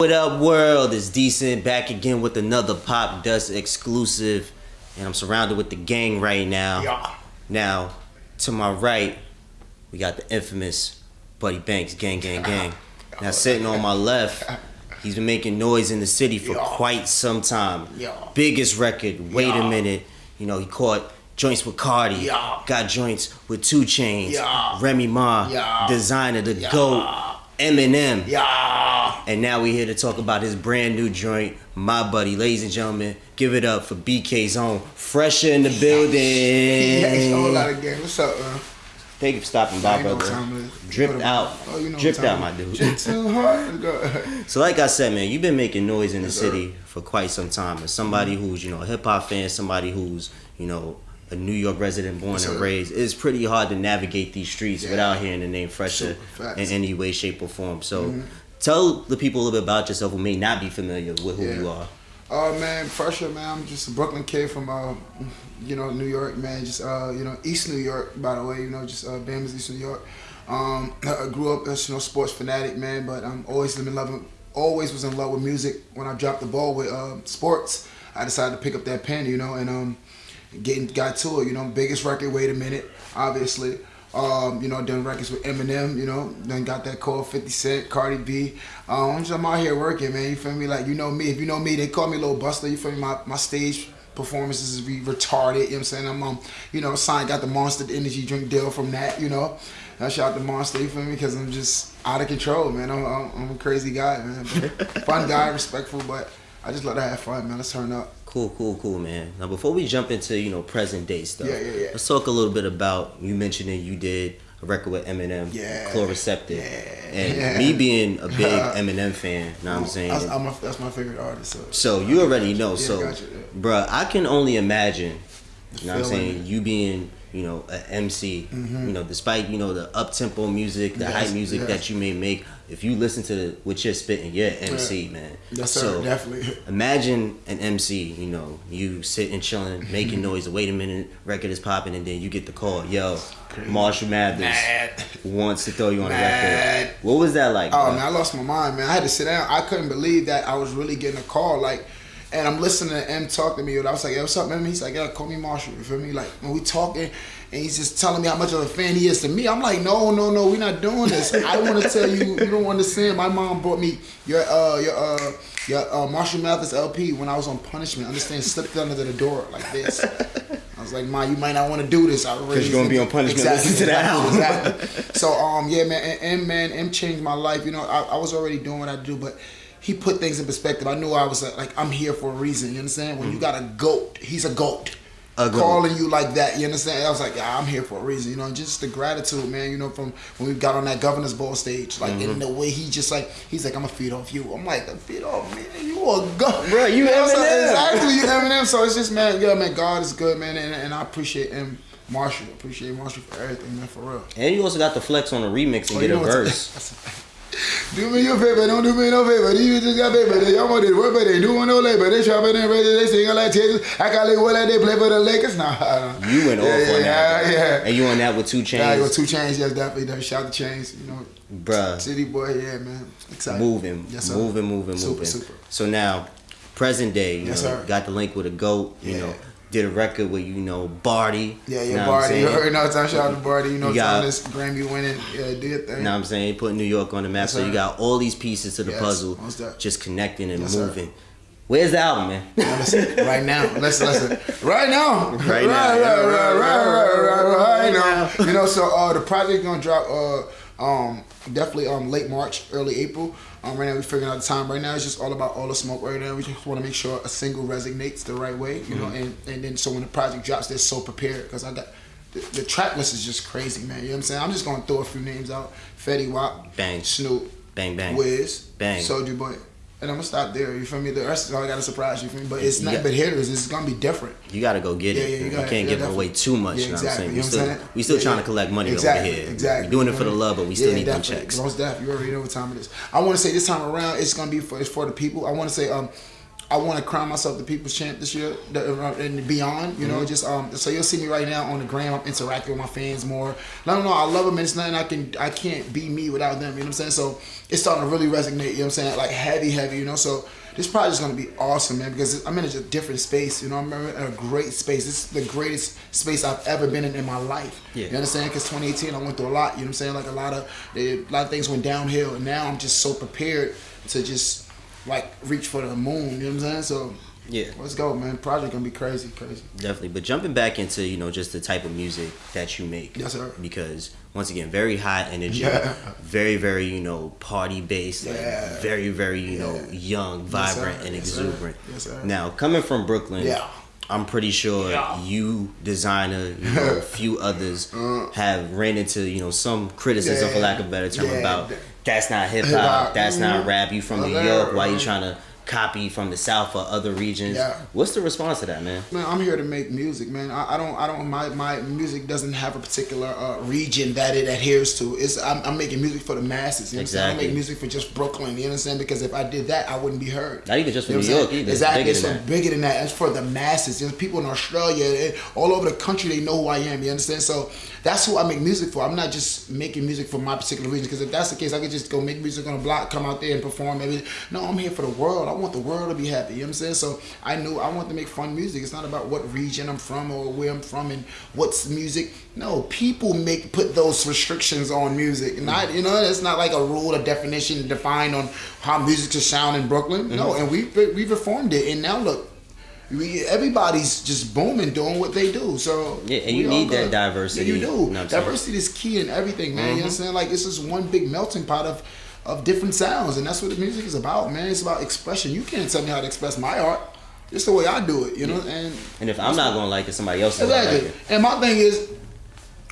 What up, world? It's decent back again with another Pop Dust exclusive, and I'm surrounded with the gang right now. Yeah. Now, to my right, we got the infamous Buddy Banks, gang, gang, gang. Now, sitting on my left, he's been making noise in the city for Yeah. quite some time. Yeah. Biggest record. Wait a minute. You know, he caught joints with Cardi. Got joints with 2 Chainz. Remy Ma. Desiigner, the. GOAT. Eminem. And now we're here to talk about his brand new joint, My Buddy. Ladies and gentlemen, give it up for BK's own Phresher in the building. Yeah, it's a whole lot of game. What's up, man? Thank you for stopping by, brother. Dripped out. Oh, you know Dripped out, my dude. So like I said, man, you've been making noise in the city for quite some time. As somebody Mm-hmm. who's, you know, a hip hop fan, somebody who's, you know, a New York resident born and raised, it's pretty hard to navigate these streets Yeah. without hearing the name Phresher in any way, shape, or form. So Mhm. Tell the people a little bit about yourself who may not be familiar with who Yeah. you are. Uh, man, Phresher, man. I'm just a Brooklyn kid from, uh, you know, New York, man. Just, uh, you know, East New York, by the way. You know, just uh, Bama's East New York. Um, I grew up as you know sports fanatic, man. But I'm always been loving, always was in love with music. When I dropped the ball with uh, sports, I decided to pick up that pen, you know, and um, getting got to it. You know, biggest record. Wait a minute, obviously. Um, you know, done records with Eminem, you know, then got that call 50 Cent, Cardi B. Um, I'm just out here working, man. You feel me? Like you know me. If you know me, they call me Little Buster. You feel me? My my stage performances is re- retarded. You know what I'm saying? I'm um, you know, signed got the Monster Energy drink deal from that. You know, I shout out to Monster. You feel me? Because I'm just out of control, man. I'm, I'm, I'm a crazy guy, man. Fun guy, respectful, but I just let her have fun, man. Let's turn up. Cool, cool, cool, man. Now, before we jump into you know present day stuff, Yeah, yeah, yeah. let's talk a little bit about you mentioned that you did a record with Eminem, Yeah. Chloraseptic, Yeah. and Yeah. me being a big Eminem fan, you know what I'm saying. That's, I'm a, that's my favorite artist. So, so you already know. So, gotcha, bruh, I can only imagine. You know what I'm saying? You being you know an MC, you know, despite you know the up tempo music, the Mm-hmm. Yes, hype music yes. that you may make, if you listen to the, what you're spitting, you're MC, man. yes, sir. So, definitely. Imagine an MC, you know, you sitting chilling, Mm-hmm. making noise. Wait a minute, record is popping, and then you get the call. Yo, Marshall Mathers Mad. wants to throw you on the Mad. record. What was that like? Oh bro? man, I lost my mind, man. I had to sit down. I couldn't believe that I was really getting a call. Like, and I'm listening to M talk to me. And I was like, "Yo, what's up, man?" He's like, "Yeah, call me Marshall." You feel me? Like when we talking, and he's just telling me how much of a fan he is to me. I'm like, "No, no, no, we're not doing this. I don't want to tell you, you don't understand. My mom bought me your uh your uh your uh, Marshall Mathers LP when I was on punishment. Understand? Slipped under the door like this. I was like, "Ma, you might not want to do this." I Cause you're gonna be on punishment. Exactly, Listen to that exactly, exactly. So um yeah man and, and man M changed my life. You know I, I was already doing what I do, but he put things in perspective. I knew I was uh, like I'm here for a reason. You understand? When you got a goat, he's a goat. A goat. Calling you like that, you understand? I was like, yeah, I'm here for a reason, you know. Just the gratitude, man. You know, from when we got on that governor's ball stage, like Mm-hmm. in the way he just like he's like, I'm gonna feed off you. I'm like, feed off me, you a goat, Bruh, you know what I'm saying? Eminem. Exactly, you Eminem. So it's just man, yeah, man. God is good, man, and, and I appreciate him. Marshall, appreciate Marshall for everything, man, for real. and you also got the flex on the remix and Oh, get a verse. Do me your favor, don't do me no favor. You just got paper. They almost did work, but they doing no labor. They shopping and ready. They singing like Texas. I got like what like they play for the Lakers. Nah, I don't- You went yeah, off yeah, on that, Yeah, yeah. and you on that with 2 Chainz, Yeah, got 2 Chainz. Yes, definitely. definitely. Shout the chains. You know, bruh. city boy. Yeah, man. Excited. moving, Yes, sir. moving, moving, Super, moving. super. So now, present day, you Yes, know, sir. got the link with a goat. You Yeah. know, did a record with you know Bardi. Yeah, yeah, Bardi. You already know. Time shout out to Bardi. You know, You got- this Grammy winning. Yeah, did thing. You know what I'm saying? He put New York on the map. Yes, so you got all these pieces to the Yes, puzzle, just connecting and Yes, sir. moving. Where's the album, man? Right now. Listen, listen. Right now. Right now. Right, right, right, right, right, right, right, Right now. You know, so uh, the project gonna drop uh, um, definitely um, late March, early April. Um, right now we're figuring out the time. Right now it's just all about all the smoke right now. We just want to make sure a single resonates the right way, you know, and, and then so when the project drops, they're so prepared because I got the, the track list is just crazy, man. You know what I'm saying? I'm just gonna throw a few names out: Fetty Wap, Bang. Snoop, Bang bang. Wiz, Bang. Soulja Boy. And I'm gonna stop there. You feel me? The rest is all I gotta surprise you. Feel me? But it's You not got- but hitters. It's gonna be different. You gotta go get it. Yeah, yeah, you you gotta- can't yeah, give away too much. Yeah, you know exactly. what I'm saying? You We know still, we still Yeah, trying to collect money exactly, over here. Exactly. We're doing it for the love, but we still need them definitely. checks. Most definitely. You already know what time it is. I want to say this time around, it's gonna be for it's for the people. I want to say um. I want to crown myself the people's champ this year uh, and beyond. You know, Mm-hmm. just um. So you'll see me right now on the gram. I'm interacting with my fans more. No, no, no. I love them. And it's nothing I can. I can't be me without them. You know what I'm saying? So it's starting to really resonate. You know what I'm saying? Like heavy, heavy. You know. So this project is gonna be awesome, man. Because I'm in a different space. You know, I'm in a great space. This is the greatest space I've ever been in in my life. Yeah. You understand? Because 2018, I went through a lot. You know what I'm saying? Like a lot of a lot of things went downhill, and now I'm just so prepared to just like reach for the moon. You know what I'm saying? So Yeah. let's go, man. Project gonna be crazy, crazy. Definitely. But jumping back into, you know, just the type of music that you make. Yes, sir. Because once again, very high energy, Yeah. very, very, you know, party based, like Yeah. very, very, you know, young, Yes, vibrant, and Yes, sir. exuberant. Yes, sir. Now, coming from Brooklyn, Yeah. I'm pretty sure Yeah. you, Desiigner, you know, a few others have ran into, you know, some criticism, for Uh. Lack of a better term, Yeah. about that's not hip Hip-hop. that's not Mhm. rap. You from New York, why you trying to copy from the South or other regions? Yeah. What's the response to that, man? Man, I'm here to make music, man. I, I don't, I don't. My, my music doesn't have a particular uh, region that it adheres to. It's I'm, I'm making music for the masses. You know what I'm saying? Don't make music for just Brooklyn. You understand? Because if I did that, I wouldn't be heard. Not even just for You know New York either. It's Exactly. bigger It's than so that. bigger than that. It's for the masses. There's people in Australia, eh, all over the country. They know who I am. You understand? So that's who I make music for. I'm not just making music for my particular region. Because if that's the case, I could just go make music on a block, come out there and perform. Everything. No, I'm here for the world. I want the world to be happy. You know what I'm saying? So I knew I want to make fun music. It's not about what region I'm from or where I'm from and what's music. No, people make put those restrictions on music. Not you know, it's not like a rule, a definition defined on how music should sound in Brooklyn. No, Mm-hmm. and we we reformed it, and now look. We, everybody's just booming doing what they do. So Yeah, and you need that diversity, Yeah, you do. what diversity is key in everything, man. Mm-hmm. You understand? Like it's just one big melting pot of of different sounds, and that's what the music is about, man. It's about expression. You can't tell me how to express my art. It's the way I do it, you know. And And if I'm not gonna like it, somebody else is gonna exactly. like it. And my thing is,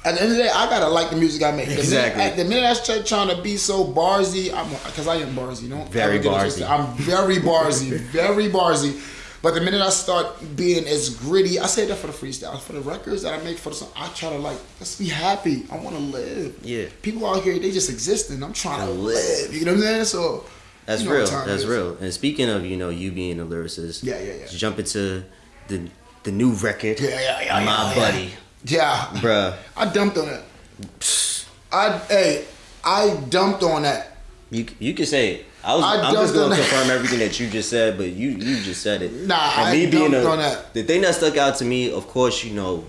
at the end of the day, I gotta like the music I make. The minute- Exactly. At the minute I start trying to be so barsy, I'm because I am barsy. Don't Very ever get it barsy. I'm very barsy, very barsy. But the minute I start being as gritty, I say that for the freestyle, for the records that I make for the song, I try to like, let's be happy. I want to live. Yeah. People out here, they just existing. I'm trying to live. You know what I'm saying? So That's you know real. That's is. real. And speaking of, you know, you being a lyricist, Yeah, yeah, yeah. jump into the the new record. Yeah, yeah, yeah, My yeah, buddy, Yeah. bruh. I dumped on that. I hey, I dumped on that. You you can say it. I was. I I am just gonna confirm everything that you just said, but you you just said it. Nah, And I me being dumped a, on that. The thing that stuck out to me, of course, you know,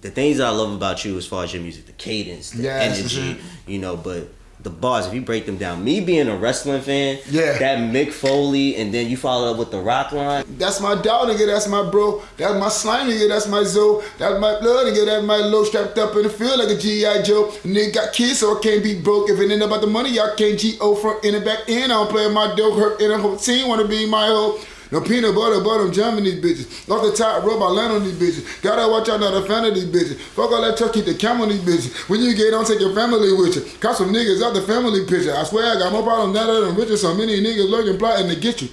the things I love about you as far as your music, the cadence, the Yes, energy, you know, but the bars. If you break them down, me being a wrestling fan, Yeah. that Mick Foley, and then you follow up with the rock line. That's my dog nigga, that's my bro. That's my slime nigga, that's my Zoe. That's my blood nigga, that's my low strapped up in the field like a G.I. Joe. Nigga got kids, so I can't be broke. If it ain't about the money, y'all can't G.O. front in and back in. I don't play my dope, hurt in a whole team, wanna be my hoe. No peanut butter, but I'm jamming these bitches. Off the top rope, I land on these bitches. Gotta watch out, not a fan of these bitches. Fuck all that keep the camera on these bitches. When you get on, take your family with you. Caught some niggas out the family picture. I swear I got more problems now than riches. So many niggas lurking, plotting to get you.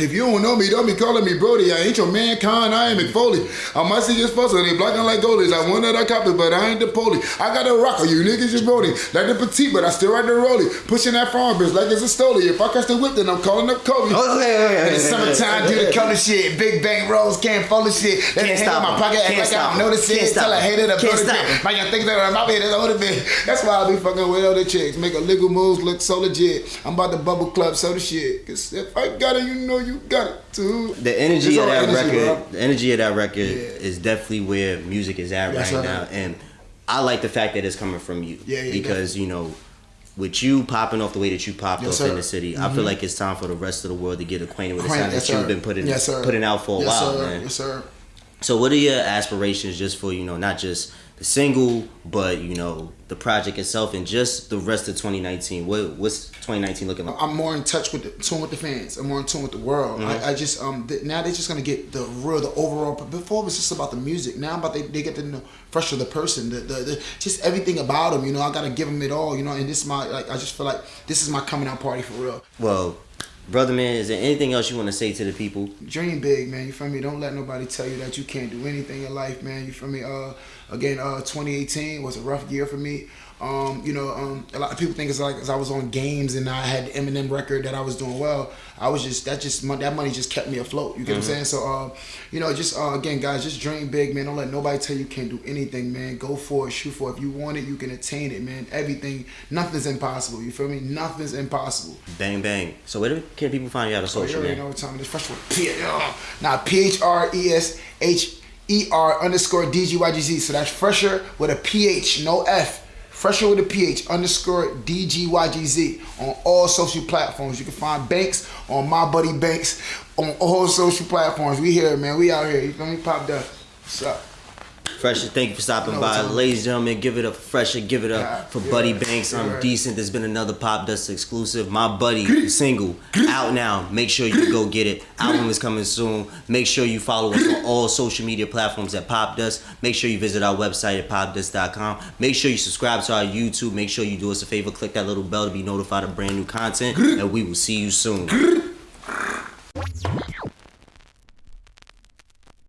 If you don't know me, don't be calling me Brody. I ain't your mankind, I am Mick Foley. I might see this fussle, they blocking like goalies. I want that I copy, but I ain't the poli. I got a rocker, you niggas just Brody. Like the petite, but I still ride the rollie. Pushing that farm bitch like it's a stoley. If I catch the whip, then I'm calling up Kobe. Oh, yeah, yeah, okay, In the summertime, do the color shit. Big bang rolls, can't fold the shit. Let Can't me stop in my pocket, act like I don't notice it. Tell stop a hater to him. blow Can't the stop dick. him. My young things that are my bed is older bitch. That's why I be fucking with other chicks. Make illegal moves look so legit. I'm about to bubble club so the shit. Cause if I got it, you know you got it too. The energy of that energy, record, bro. the energy of that record Yeah. is definitely where music is at Yes, right now, and I like the fact that it's coming from you. Yeah, yeah, because you know, with you popping off the way that you popped Yes, off in sir. Mm-hmm. the city, I feel like it's time for the rest of the world to get acquainted with the sound Yes, that you've been putting Yes, putting out for a yes, while, sir. man. Yes, sir. So, what are your aspirations just for you know not just the single, but you know the project itself and just the rest of 2019? What what's 2019 looking like? I'm more in touch with the tune with the fans. I'm more in tune with the world. Mm-hmm. I, I just um th- now they're just gonna get the real, the overall. But before it was just about the music. Now I'm about they, they get to know Phresher the person, the, the, the just everything about them. You know, I gotta give them it all. You know, and this is my like I just feel like this is my coming out party for real. Well, brother man, is there anything else you want to say to the people? Dream big, man. You feel me? Don't let nobody tell you that you can't do anything in life, man. You feel me? Uh, again, uh, 2018 was a rough year for me. Um, you know, um, a lot of people think it's like as I was on games and I had the Eminem record that I was doing well. I was just that just that money just kept me afloat. You get what I'm saying? So, uh, you know, just uh, again, guys, just dream big, man. Don't let nobody tell you can't do anything, man. Go for it, shoot for it. If you want it, you can attain it, man. Everything, nothing's impossible. You feel me? Nothing's impossible. Bang bang. So where do- can people find you out on So you social, already know what time it is. Fresh with P. uh, Now P H R E S H E R underscore D G Y G Z. So that's Phresher with a P H, no F. Phresher with a PH underscore D G Y G Z on all social platforms. You can find Banks on My Buddy Banks on all social platforms. We here, man. We out here. You feel me? Pop that. What's up? Phresher, thank you for stopping No, by. Ladies and gentlemen, give it up for Phresher, give it up for yeah, Buddy Banks. I'm yeah. decent. There's been another Pop Dust exclusive. My Buddy single out now. Make sure you go get it. Album is coming soon. Make sure you follow us on all social media platforms at Pop Dust. Make sure you visit our website at popdust.com. Make sure you subscribe to our YouTube. Make sure you do us a favor, click that little bell to be notified of brand new content. And we will see you soon.